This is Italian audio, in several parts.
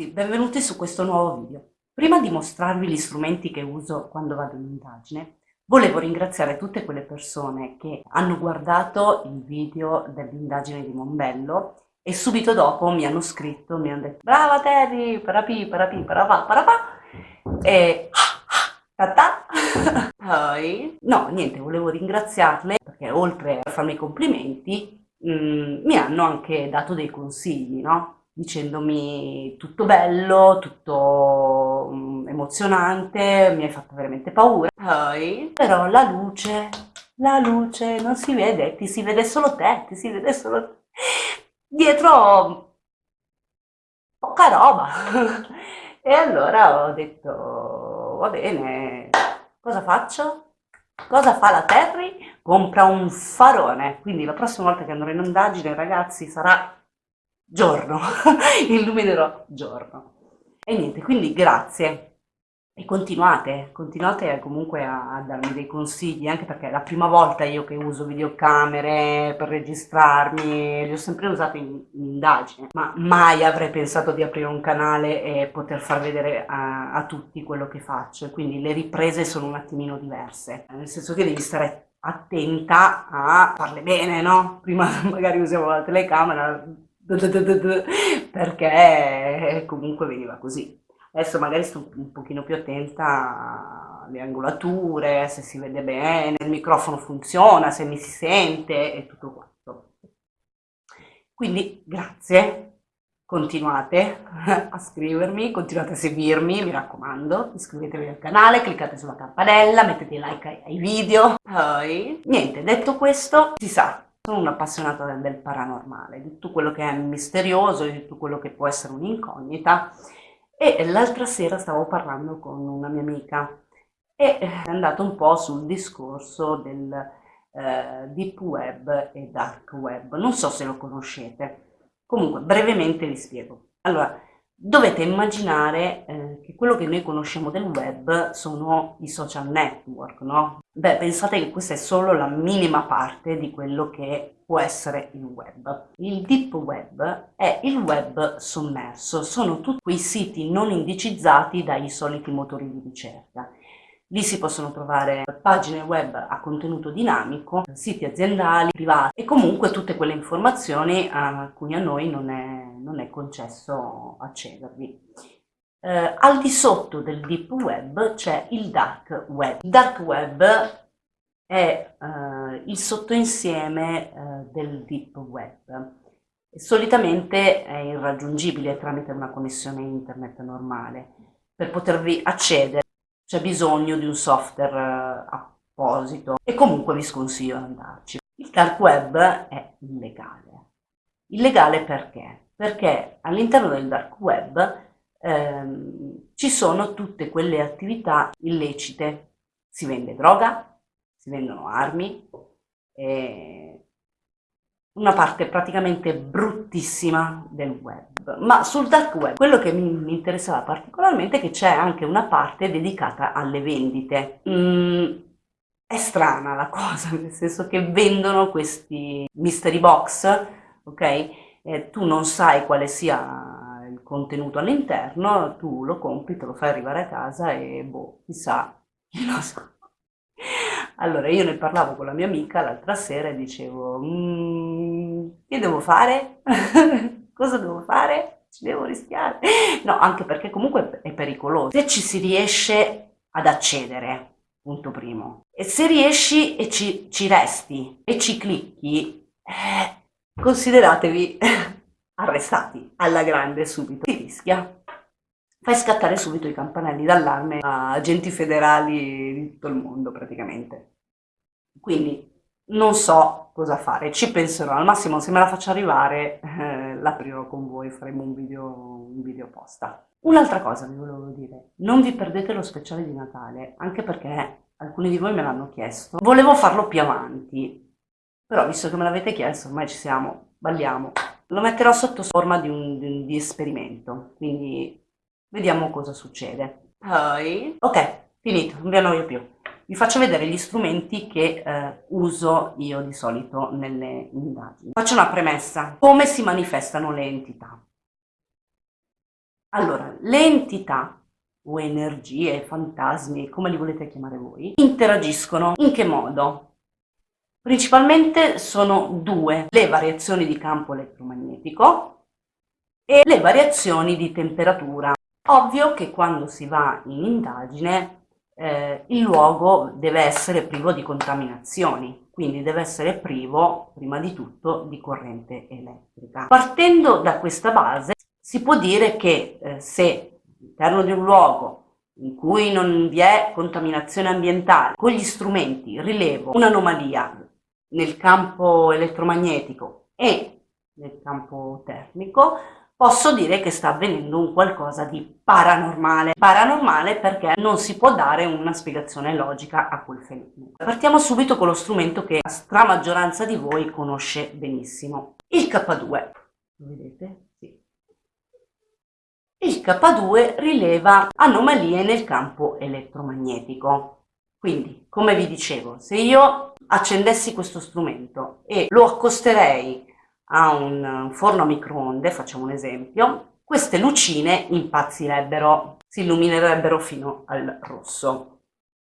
ragazzi, benvenuti su questo nuovo video. Prima di mostrarvi gli strumenti che uso quando vado in indagine, volevo ringraziare tutte quelle persone che hanno guardato il video dell'indagine di Monbello e subito dopo mi hanno scritto, mi hanno detto brava Terry, parapi, parapi, parapà, parapà e tata. Poi, no, niente, volevo ringraziarle perché oltre a farmi i complimenti mh, mm, mi hanno anche dato dei consigli, no? Dicendomi tutto bello, tutto um, emozionante, mi hai fatto veramente paura. Poi, però la luce, la luce non si vede, ti si vede solo te, ti si vede solo dietro poca roba. e allora ho detto, va bene, cosa faccio? Cosa fa la Terry? Compra un farone, quindi la prossima volta che andrò in indagine, ragazzi, sarà giorno, illuminerò giorno. E niente, quindi grazie. E continuate, continuate comunque a, a, darmi dei consigli, anche perché è la prima volta io che uso videocamere per registrarmi, li ho sempre usati in, in indagine, ma mai avrei pensato di aprire un canale e poter far vedere a, a tutti quello che faccio, quindi le riprese sono un attimino diverse, nel senso che devi stare attenta a farle bene, no? Prima magari usiamo la telecamera, perché comunque veniva così. Adesso magari sto un pochino più attenta alle angolature, se si vede bene, il microfono funziona, se mi si sente e tutto quanto. Quindi grazie, continuate a scrivermi, continuate a seguirmi, mi raccomando, iscrivetevi al canale, cliccate sulla campanella, mettete like ai, ai video. Poi, niente, detto questo, si sa, sono un'appassionata del, del paranormale, di tutto quello che è misterioso, di tutto quello che può essere un'incognita e l'altra sera stavo parlando con una mia amica e è andato un po' sul discorso del eh, deep web e dark web, non so se lo conoscete, comunque brevemente vi spiego. Allora, dovete immaginare eh, che quello che noi conosciamo del web sono i social network, no? Beh, pensate che questa è solo la minima parte di quello che può essere il web. Il deep web è il web sommerso, sono tutti quei siti non indicizzati dai soliti motori di ricerca. Lì si possono trovare pagine web a contenuto dinamico, siti aziendali, privati e comunque tutte quelle informazioni a cui a noi non è, non è concesso accedervi. Eh, al di sotto del deep web c'è il dark web. Il dark web è eh, il sottoinsieme eh, del deep web. Solitamente è irraggiungibile tramite una connessione internet normale. Per potervi accedere c'è bisogno di un software eh, apposito e comunque vi sconsiglio di andarci. Il dark web è illegale. Illegale perché? Perché all'interno del dark web ehm, ci sono tutte quelle attività illecite. Si vende droga, si vendono armi, una parte praticamente bruttissima del web. Ma sul dark web quello che mi, mi interessava particolarmente è che c'è anche una parte dedicata alle vendite. Mm, è strana la cosa, nel senso che vendono questi mystery box, ok? Eh, tu non sai quale sia contenuto all'interno, tu lo compri, te lo fai arrivare a casa e boh, chissà, chi lo sa. Allora io ne parlavo con la mia amica l'altra sera e dicevo, mm, che devo fare? Cosa devo fare? Ci devo rischiare? No, anche perché comunque è pericoloso. Se ci si riesce ad accedere, punto primo, e se riesci e ci, ci resti e ci clicchi, eh, consideratevi arrestati alla grande subito. Si rischia. Fai scattare subito i campanelli d'allarme a agenti federali di tutto il mondo praticamente. Quindi non so cosa fare, ci penserò, al massimo se me la faccio arrivare eh, l'aprirò con voi, faremo un video, un video posta. Un'altra cosa vi volevo dire, non vi perdete lo speciale di Natale, anche perché alcuni di voi me l'hanno chiesto. Volevo farlo più avanti, però visto che me l'avete chiesto, ormai ci siamo, balliamo. Lo metterò sotto forma di un, di esperimento, quindi vediamo cosa succede. Poi, ok, finito, non vi annoio più. Vi faccio vedere gli strumenti che eh, uso io di solito nelle indagini. Faccio una premessa. Come si manifestano le entità? Allora, le entità o energie, fantasmi, come li volete chiamare voi, interagiscono in che modo? Principalmente sono due, le variazioni di campo elettromagnetico e le variazioni di temperatura. Ovvio che quando si va in indagine eh, il luogo deve essere privo di contaminazioni, quindi deve essere privo prima di tutto di corrente elettrica. Partendo da questa base si può dire che eh, se all'interno di un luogo in cui non vi è contaminazione ambientale, con gli strumenti rilevo un'anomalia nel campo elettromagnetico e nel campo termico, posso dire che sta avvenendo un qualcosa di paranormale. Paranormale perché non si può dare una spiegazione logica a quel fenomeno. Partiamo subito con lo strumento che la stramaggioranza di voi conosce benissimo, il K2. Lo vedete? Sì. Il K2 rileva anomalie nel campo elettromagnetico. Quindi, come vi dicevo, se io accendessi questo strumento e lo accosterei a un forno a microonde, facciamo un esempio, queste lucine impazzirebbero, si illuminerebbero fino al rosso.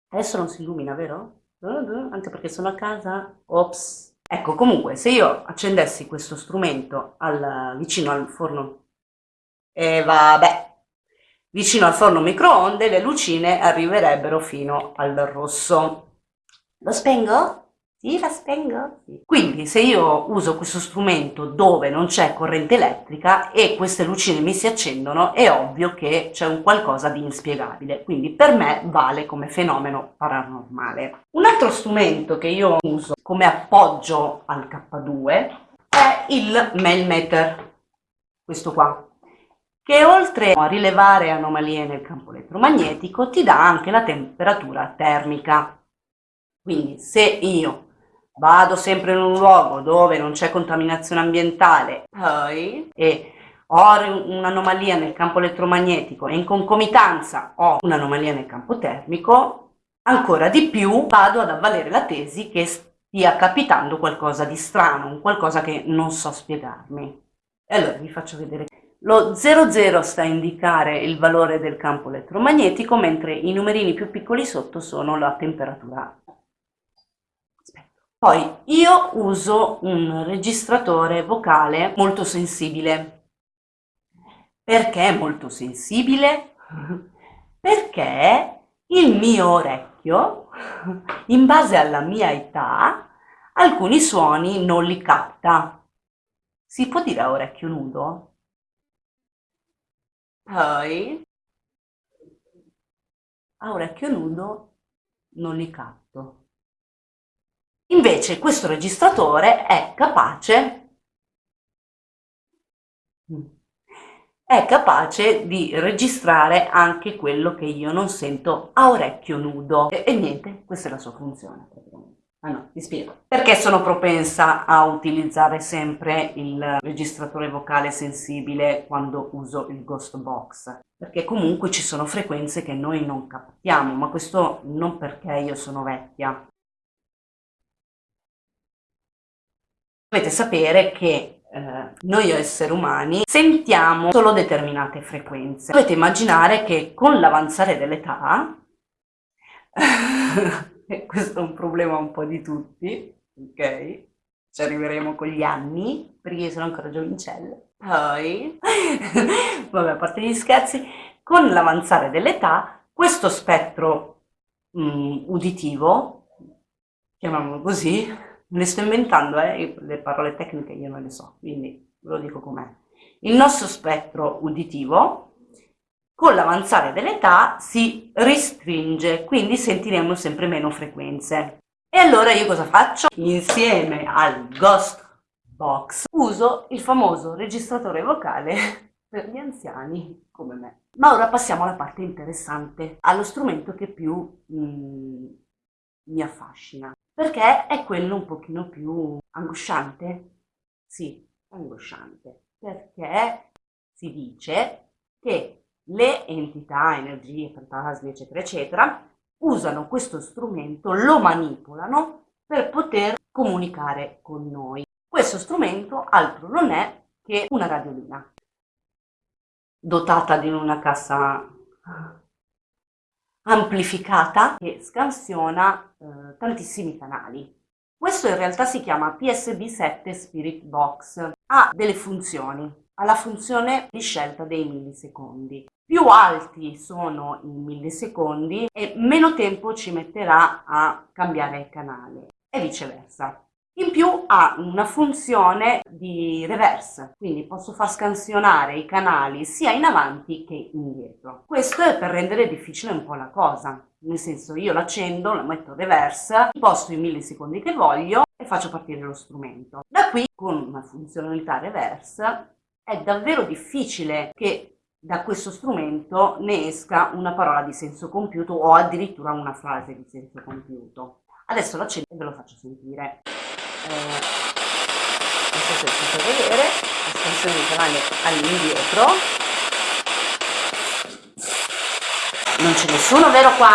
Adesso non si illumina, vero? Anche perché sono a casa? Ops! Ecco, comunque, se io accendessi questo strumento al, vicino al forno, e eh, vabbè, vicino al forno microonde le lucine arriverebbero fino al rosso. Lo spengo? Sì, la spengo. Quindi se io uso questo strumento dove non c'è corrente elettrica e queste lucine mi si accendono, è ovvio che c'è un qualcosa di inspiegabile. Quindi per me vale come fenomeno paranormale. Un altro strumento che io uso come appoggio al K2 è il Melmeter, questo qua che oltre a rilevare anomalie nel campo elettromagnetico ti dà anche la temperatura termica. Quindi se io vado sempre in un luogo dove non c'è contaminazione ambientale poi, e ho un'anomalia nel campo elettromagnetico e in concomitanza ho un'anomalia nel campo termico, ancora di più vado ad avvalere la tesi che stia capitando qualcosa di strano, qualcosa che non so spiegarmi. E allora vi faccio vedere. Lo 00 sta a indicare il valore del campo elettromagnetico, mentre i numerini più piccoli sotto sono la temperatura poi io uso un registratore vocale molto sensibile. Perché molto sensibile? Perché il mio orecchio, in base alla mia età, alcuni suoni non li capta. Si può dire a orecchio nudo? Poi, a orecchio nudo non li capto. Invece questo registratore è capace è capace di registrare anche quello che io non sento a orecchio nudo. E, e niente, questa è la sua funzione. Ah no, ti spiego. Perché sono propensa a utilizzare sempre il registratore vocale sensibile quando uso il Ghost Box? Perché comunque ci sono frequenze che noi non captiamo, ma questo non perché io sono vecchia, Dovete sapere che eh, noi esseri umani sentiamo solo determinate frequenze. Dovete immaginare che con l'avanzare dell'età, questo è un problema un po' di tutti, ok? Ci arriveremo con gli anni, perché io sono ancora giovincella. Poi, vabbè, a parte gli scherzi, con l'avanzare dell'età, questo spettro mh, mm, uditivo, chiamiamolo così, le sto inventando, eh? le parole tecniche io non le so, quindi ve lo dico com'è. Il nostro spettro uditivo con l'avanzare dell'età si restringe, quindi sentiremo sempre meno frequenze. E allora io cosa faccio? Insieme al Ghost Box uso il famoso registratore vocale per gli anziani come me. Ma ora passiamo alla parte interessante, allo strumento che più mm, mi affascina perché è quello un pochino più angosciante. Sì, angosciante, perché si dice che le entità, energie, fantasmi, eccetera, eccetera, usano questo strumento, lo manipolano per poter comunicare con noi. Questo strumento altro non è che una radiolina. dotata di una cassa amplificata che scansiona eh, tantissimi canali. Questo in realtà si chiama PSB7 Spirit Box, ha delle funzioni, ha la funzione di scelta dei millisecondi. Più alti sono i millisecondi e meno tempo ci metterà a cambiare canale e viceversa. In più ha una funzione di reverse, quindi posso far scansionare i canali sia in avanti che indietro. Questo è per rendere difficile un po' la cosa, nel senso io l'accendo, la metto reverse, imposto i millisecondi che voglio e faccio partire lo strumento. Da qui, con una funzionalità reverse, è davvero difficile che da questo strumento ne esca una parola di senso compiuto o addirittura una frase di senso compiuto. Adesso l'accendo e ve lo faccio sentire eh, non so se potete vedere l'estensione di canale all'indietro non c'è nessuno vero qua?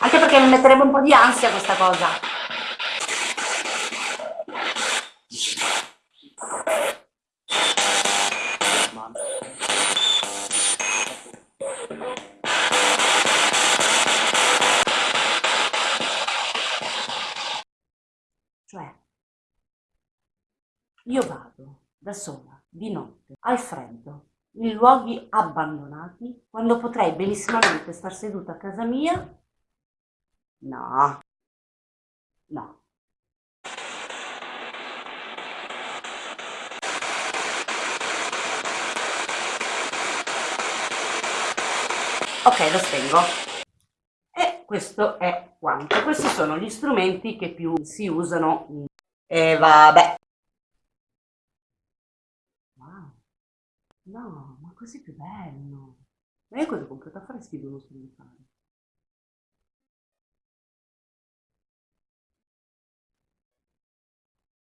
anche perché mi metterebbe un po' di ansia questa cosa cioè io vado da sola, di notte, al freddo, in luoghi abbandonati, quando potrei benissimamente star seduta a casa mia? No, no. Ok, lo spengo. Questo è quanto. Questi sono gli strumenti che più si usano. E vabbè, No, ma così più bello. Ma io cosa ho comprato a fare sfido uno strumentale?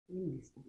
Bellissimo.